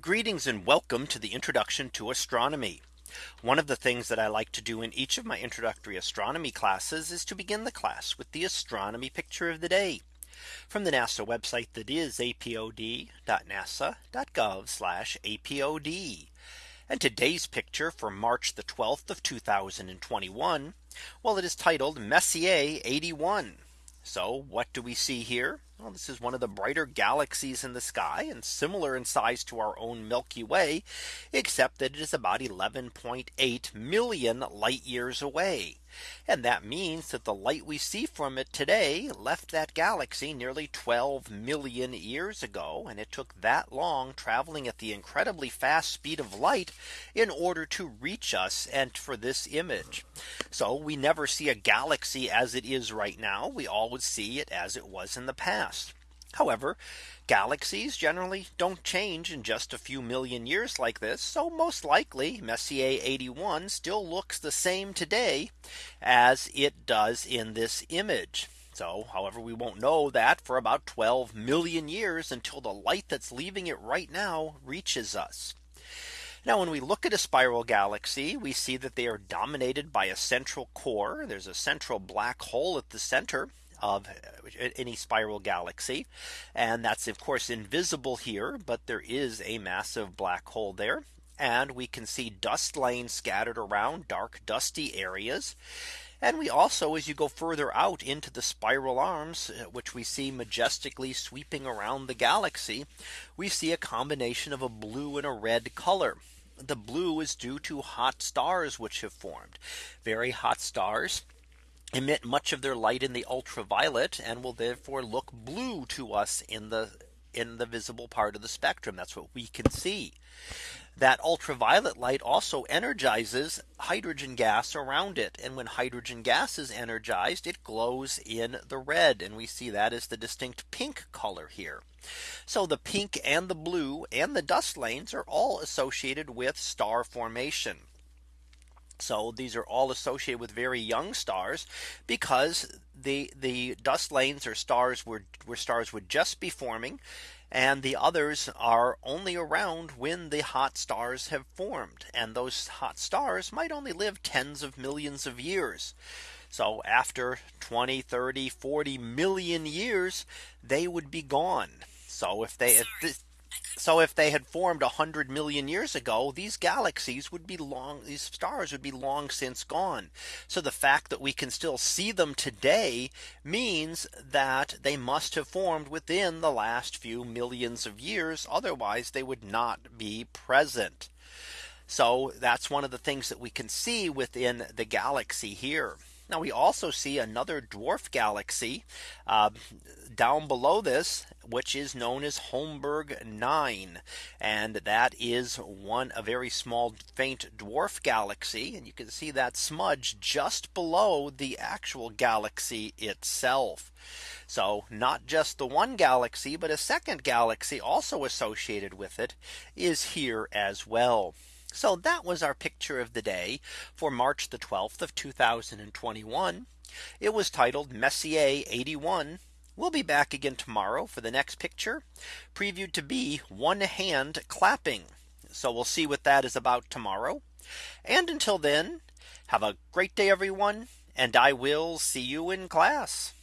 Greetings and welcome to the introduction to astronomy. One of the things that I like to do in each of my introductory astronomy classes is to begin the class with the astronomy picture of the day from the NASA website that is apod.nasa.gov apod. And today's picture for March the 12th of 2021. Well, it is titled Messier 81. So what do we see here? Well, this is one of the brighter galaxies in the sky and similar in size to our own Milky Way, except that it is about 11.8 million light years away. And that means that the light we see from it today left that galaxy nearly 12 million years ago. And it took that long traveling at the incredibly fast speed of light in order to reach us and for this image. So we never see a galaxy as it is right now. We always see it as it was in the past. However, galaxies generally don't change in just a few million years like this. So most likely Messier 81 still looks the same today as it does in this image. So however, we won't know that for about 12 million years until the light that's leaving it right now reaches us. Now when we look at a spiral galaxy, we see that they are dominated by a central core. There's a central black hole at the center of any spiral galaxy. And that's of course invisible here, but there is a massive black hole there. And we can see dust lanes scattered around dark dusty areas. And we also as you go further out into the spiral arms, uh, which we see majestically sweeping around the galaxy, we see a combination of a blue and a red color. The blue is due to hot stars which have formed very hot stars emit much of their light in the ultraviolet and will therefore look blue to us in the in the visible part of the spectrum. That's what we can see. That ultraviolet light also energizes hydrogen gas around it. And when hydrogen gas is energized, it glows in the red. And we see that as the distinct pink color here. So the pink and the blue and the dust lanes are all associated with star formation. So these are all associated with very young stars because the the dust lanes or stars were where stars would just be forming and the others are only around when the hot stars have formed and those hot stars might only live tens of millions of years. So after 20, 30, 40 million years, they would be gone. So if they if so if they had formed 100 million years ago, these galaxies would be long, these stars would be long since gone. So the fact that we can still see them today means that they must have formed within the last few millions of years. Otherwise, they would not be present. So that's one of the things that we can see within the galaxy here. Now we also see another dwarf galaxy uh, down below this, which is known as Holmberg 9. And that is one a very small faint dwarf galaxy. And you can see that smudge just below the actual galaxy itself. So not just the one galaxy, but a second galaxy also associated with it is here as well. So that was our picture of the day for March the 12th of 2021. It was titled Messier 81. We'll be back again tomorrow for the next picture previewed to be one hand clapping. So we'll see what that is about tomorrow. And until then, have a great day, everyone. And I will see you in class.